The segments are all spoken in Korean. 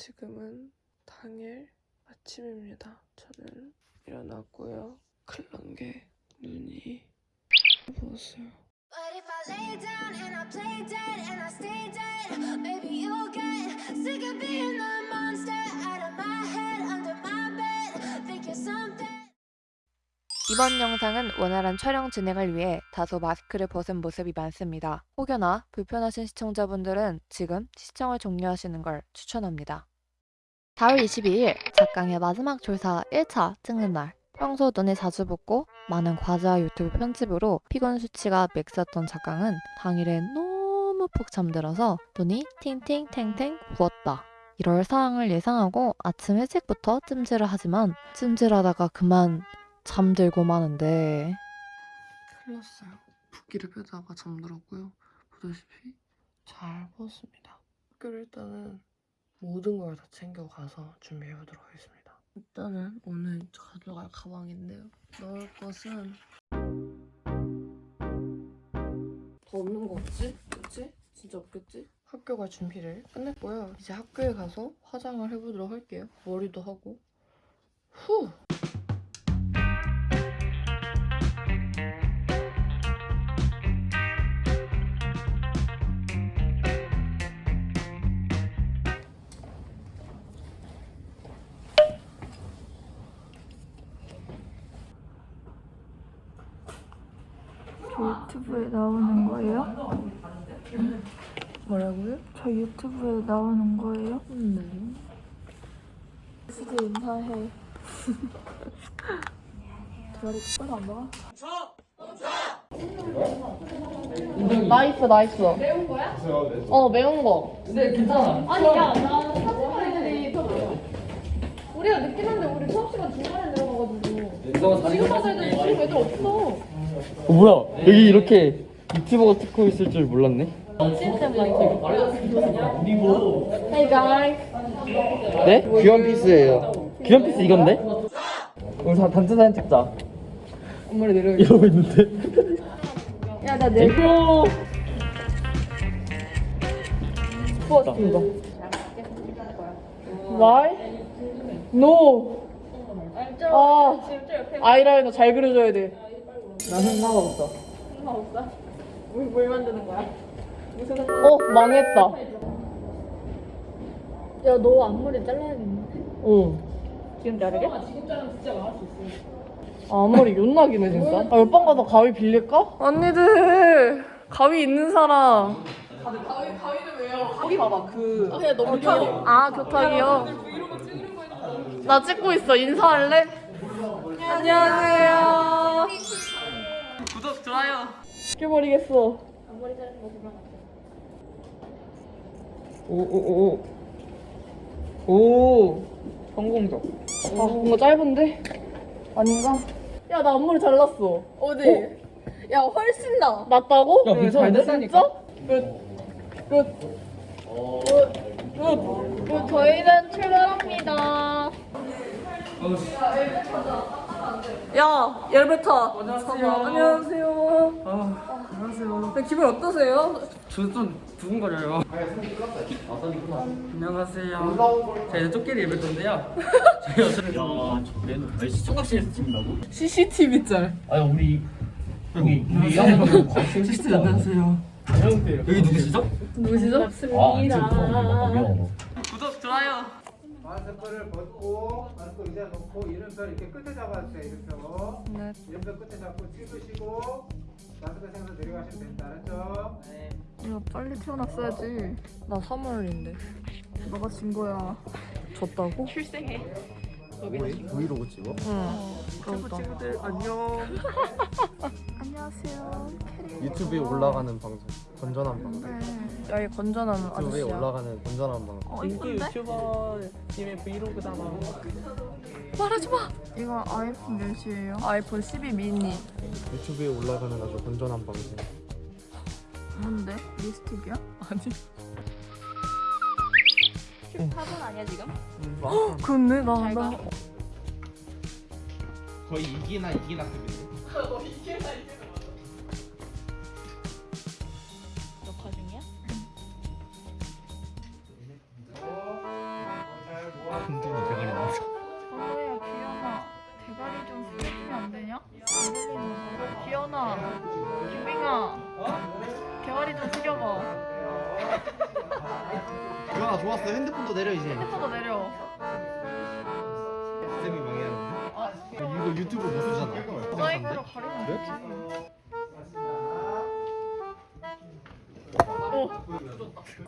지금은 당일 아침입니다. 저는 일어났고요. 큰일 난 게 눈이 부었어요. 이번 영상은 원활한 촬영 진행을 위해 다소 마스크를 벗은 모습이 많습니다. 혹여나 불편하신 시청자분들은 지금 시청을 종료하시는 걸 추천합니다. 4월 22일 작강의 마지막 졸사 1차 찍는 날. 평소 눈이 자주 붓고 많은 과제와 유튜브 편집으로 피곤 수치가 맥스였던 작강은 당일에 너무 푹 잠들어서 눈이 팅팅탱탱 부었다. 이럴 상황을 예상하고 아침 일찍부터 찜질을 하지만 찜질하다가 그만 잠들고 마는데 큰일 났어요. 붓기를 빼다가 잠들었고요. 보다시피 잘 부었습니다. 학교를 일단은 모든 걸 다 챙겨가서 준비해보도록 하겠습니다. 일단은 오늘 가져갈 가방인데요. 넣을 것은 더 없는 거 없지? 그치? 진짜 없겠지? 학교 갈 준비를 끝냈고요. 이제 학교에 가서 화장을 해보도록 할게요. 머리도 하고. 후! 유튜브에 나오는 거예요? 뭐라고요? 저 유튜브에 나오는 거예요? 네. 진짜 인사해. 대가리 똑바로 안 나와? Nice nice 매운 거야? 어 매운 거 우리가 늦긴 한데 우리 수업 시간 중간에 들어가가지고 지금 와서 애들 지금 애들 없어. 어, 뭐야? 여기 이렇게 유튜버가 찍고 있을 줄 몰랐네. Hey guys. 네? 귀한 피스예요. 귀한 피스 이건데? 우리 다 단체 사진 찍자. 엄마를 내려 이러고 있는데. 야나 내. 내고 Why? No 아. 아이라이너 잘 그려줘야 돼 나 생각 없어 뭘, 뭘 만드는 거야? 어 망했다 야 너 앞머리 잘라야겠네. 어 지금 자르게? 아, 앞머리 윤나기네 진짜 아 옆방 가서 가위 빌릴까? 언니들 가위 있는 사람 가위 가위는 왜요? 거기 봐봐 그 그냥 너무 귀여워. 아 교탁이요? 나 찍고 있어 인사할래? 안녕하세요 구독 좋아요 죽여버리겠어 앞머리 자르는 거 보면 오오오오 오 성공적 아 뭔가 짧은데? 아닌가? 야 나 앞머리 잘랐어. 어디? 야 훨씬 나. 맞다고? 야, 근데 잘 됐다니까? 진짜? 끝 어, 저희는 출발합니다. 야, 엘베타. 안녕하세요. 안녕하세요. 아 안녕하세요 네, 기분 어떠세요? 저좀 두근거려요 안녕하세요 저희는 쪼끼리 예배 던데요 저희 어차피 야, 저 맨, 아니, 시청각실에서 찍는다고? CCTV 짤. 아니, 우리, 여기, 우리 양반은 시스터 안녕하세요 여기 누구시죠? 누구시죠? 아, 구독, 좋아요. 마스크를 벗고 마스크 의자 놓고 이름표 이렇게 끝에 잡아주세요 이름표 네. 이름표 끝에 잡고 찍으시고 마스크 생서 내려가시면 됩니다 알았죠? 이거 빨리 태어났어야지. 나 3월인데. 너가 진 거야. 졌다고? 브이로그 찍어? 응. 그러다. 친구들 안녕 안녕하세요. 유튜브에 올라가는 방송 건전한 방송 네. 야, 이 건전한 유튜브에 아저씨야. 올라가는 건전한 방송 어, 이쁜데? 유튜버 님의 브이로그잖아 말하지 마. 이거 아이폰 몇이에요? 아이폰 12 미니. 유튜브에 올라가는 아주 건전한 방송 뭔데? 립스틱이야? 아니. 사본 아니야 지금? 그렇네, 나, 나. 거의 이기나 이기나 급인데? 녹화 중이야? 흔드는 대가리 나와서. 저거야 기현아 대가리 좀 흔들면 안 되냐? 기현아 김빙아 대가리 좀 숙여봐. 기현아 좋았어. 핸드폰도 내려 이제. 핸드폰도 내려. 쌤이 망해 아, 이거 유튜브 못 쓰잖아. 사이가로 가려면 그래?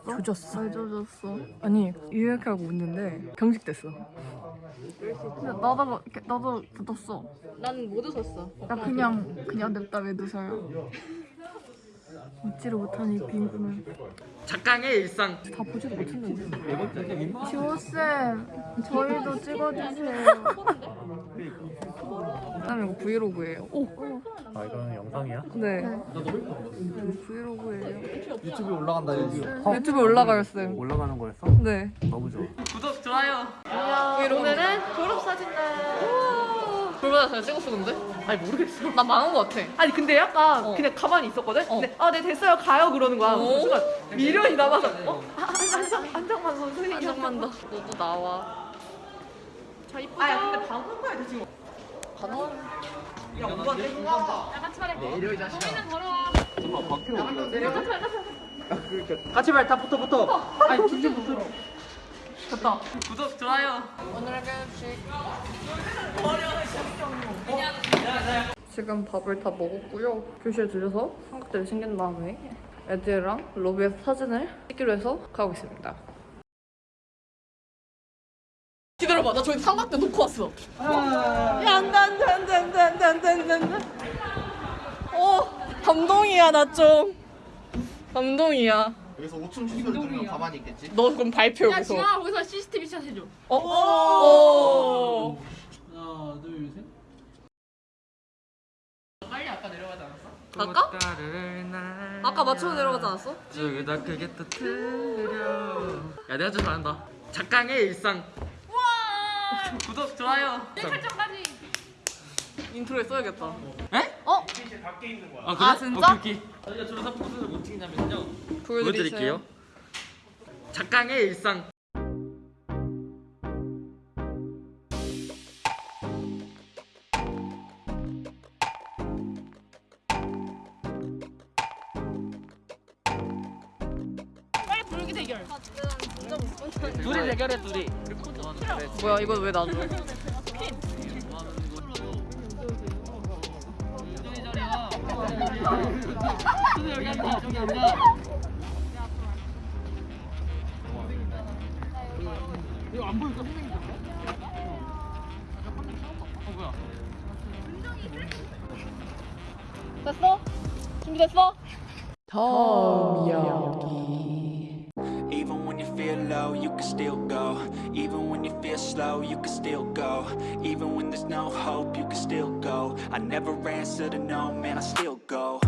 조졌어. 잘 젖었어. 아니 이렇게 하고 웃는데 경직됐어. 근데 나도 나도 젖었어. 난 못 웃었어. 나 그냥 그냥 냅다 왜 웃어요? 웃지를 못하니 빈 꿈을 작강의 일상 다 보지도 못했는데. 지호 쌤, 저희도 찍어주세요. 그다음에 이거 브이로그예요. 오. 아 이거는 영상이야? 네. 이거 브이로그예요. 유튜브에 올라간다 여기 유튜브에 올라가요 쌤. 올라가는 거였어? 네. 너무 좋아 구독 좋아요 오늘은 졸업 사진 날. 그러다 제가 찍었어 근데? 아니 모르겠어. 나 망한 거 같아. 아니 근데 약간 어. 그냥 가만히 있었거든? 어. 근데 아네 됐어요 가요 그러는 거야. 어? 그 순간 미련이 남아서 어? 아, 안정 안정만 선생님. 한장만 더. 너도 나와. 자 이쁘다. 아 근데 방금 봐야 돼 지금. 가 능한. 야 누가 내가 내려 이 자식아 같이 말 다 붙어 붙어. 아니 진짜 붙어. 됐다. 구독 좋아요 오늘의 교육식. 지금 밥을 다 먹었고요. 교실에 들려서 삼각대를 챙긴 다음에 애들이랑 로비에서 사진을 찍기로 해서 가고 있습니다. 기다려봐. 나 저기 삼각대 놓고 왔어. 아. 양단단단단단단단. 어, 감동이야 나 좀. 감동이야. 여기서 5층 휴식을 누르면 가만히 있겠지? 너 그럼 발표 여기서. 지아 거기서 CCTV 샷 해줘. 어. 오. 오. 하나, 둘, 셋. 빨리 아까 내려가지 아까? 아까 맞춰 내려가지 않았어? 여기다 그게 또 틀려. 야 내가 좀 잘한다. 작강의 일상. 구독 좋아요 설정까지. Intro에 써야겠다. 에? 어? 아, 그래? 아, 진짜? 오케이 오케이 저희가 졸업사진 무엇을 찍냐면요. 보여드릴게요 작강의 일상 대결. 둘이 대결해 둘이. 뭐야 이거 왜 나눠? 됐어? 준비됐어? 더미야 feel low, you can still go. Even when you feel slow, you can still go. Even when there's no hope, you can still go. I never answer to no, man, I still go.